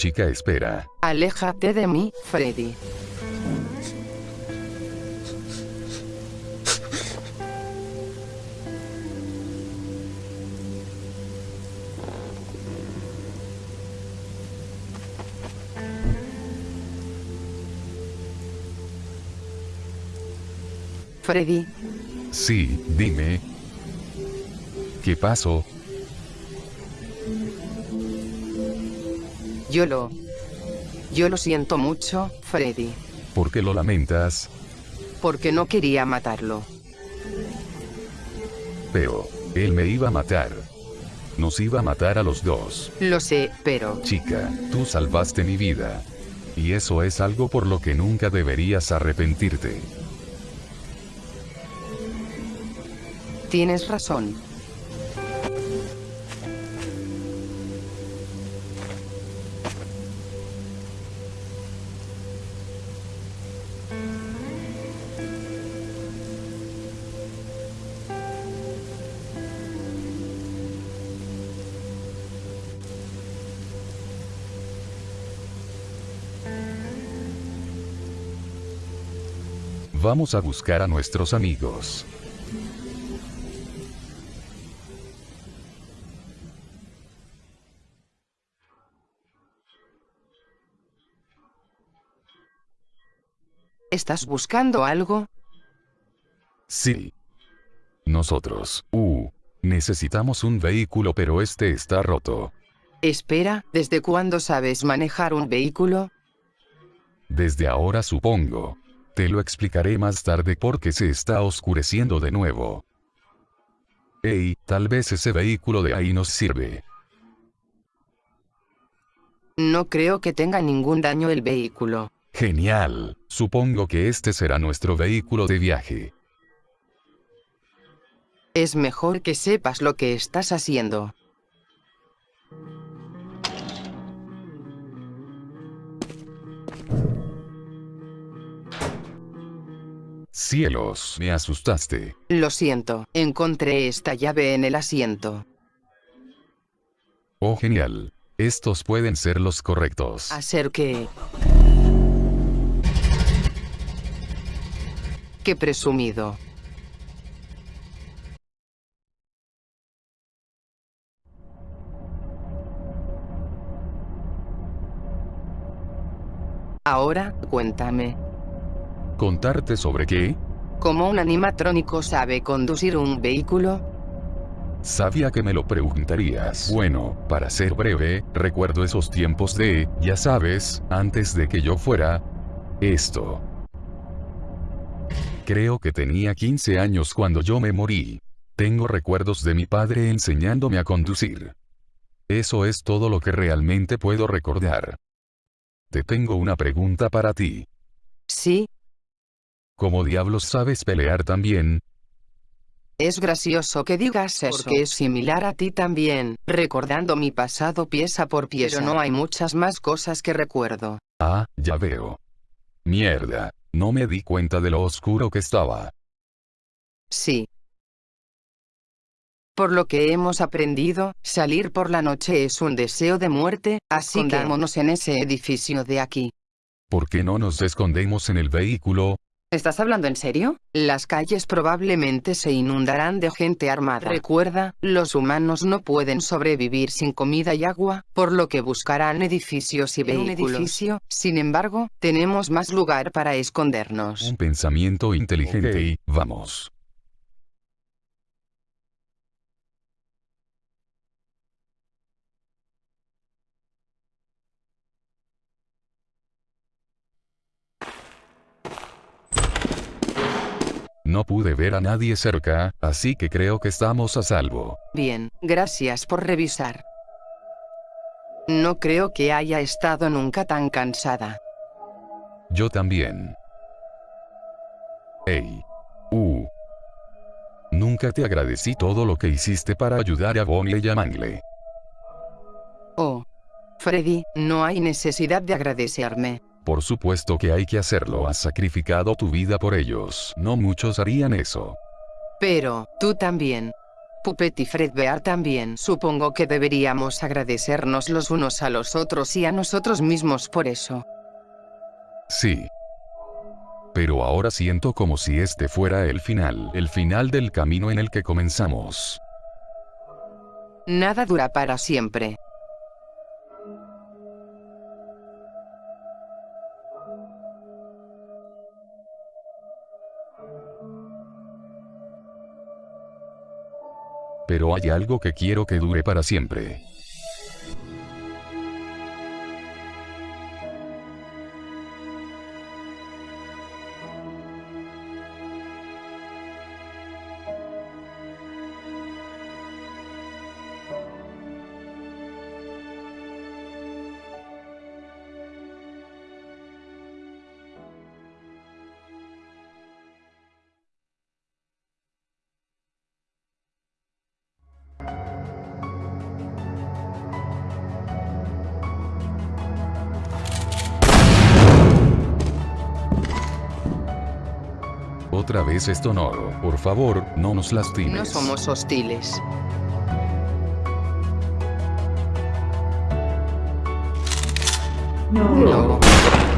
chica espera. Aléjate de mí, Freddy. Freddy, Sí, dime. ¿Qué pasó? Yo lo... Yo lo siento mucho, Freddy, ¿Por qué lo lamentas? porque no quería matarlo. Pero, él me iba a matar. Nos iba a matar a los dos. Lo sé, pero... Chica, tú salvaste mi vida. Y eso es algo por lo que nunca deberías arrepentirte. Tienes razón. Vamos a buscar a nuestros amigos. ¿Estás buscando algo? Sí. Nosotros, uh, necesitamos un vehículo pero este está roto. Espera, ¿desde cuándo sabes manejar un vehículo? Desde ahora supongo. Te lo explicaré más tarde porque se está oscureciendo de nuevo. Ey, tal vez ese vehículo de ahí nos sirve. No creo que tenga ningún daño el vehículo. Genial. Supongo que este será nuestro vehículo de viaje. Es mejor que sepas lo que estás haciendo. Cielos, me asustaste. Lo siento, encontré esta llave en el asiento. Oh, genial. Estos pueden ser los correctos. Hacer que... Qué presumido. Ahora, cuéntame, ¿Contarte sobre qué? ¿cómo un animatrónico sabe conducir un vehículo? Sabía que me lo preguntarías. Bueno, para ser breve, recuerdo esos tiempos de, ya sabes, antes de que yo fuera... Esto. Creo que tenía 15 años cuando yo me morí. Tengo recuerdos de mi padre enseñándome a conducir. Eso es todo lo que realmente puedo recordar. Te tengo una pregunta para ti. Sí, ¿Cómo diablos sabes pelear también? Es gracioso que digas eso. Porque es similar a ti también, recordando mi pasado pieza por pieza. Pero no hay muchas más cosas que recuerdo. Ah, ya veo. Mierda, no me di cuenta de lo oscuro que estaba. Sí. Por lo que hemos aprendido, salir por la noche es un deseo de muerte, así que vámonos en ese edificio de aquí. ¿Por qué no nos escondemos en el vehículo? ¿Estás hablando en serio? Las calles probablemente se inundarán de gente armada. Recuerda, los humanos no pueden sobrevivir sin comida y agua, por lo que buscarán edificios y En un vehículos. edificio, sin embargo, tenemos más lugar para escondernos. Un pensamiento inteligente y, vamos. No pude ver a nadie cerca, así que creo que estamos a salvo. Bien, gracias por revisar. No creo que haya estado nunca tan cansada. Yo también. Ey. Uh. Nunca te agradecí todo lo que hiciste para ayudar a Bonnie y a Mangle. Oh. Freddy, no hay necesidad de agradecerme. Por supuesto que hay que hacerlo, has sacrificado tu vida por ellos. No muchos harían eso. Pero, tú también. Puppet y Fredbear también. Supongo que deberíamos agradecernos los unos a los otros y a nosotros mismos por eso. Sí. Pero ahora siento como si este fuera el final, el final del camino en el que comenzamos. Nada dura para siempre. Pero hay algo que quiero que dure para siempre. Otra vez esto no. Por favor, no nos lastimes. No somos hostiles. No. No.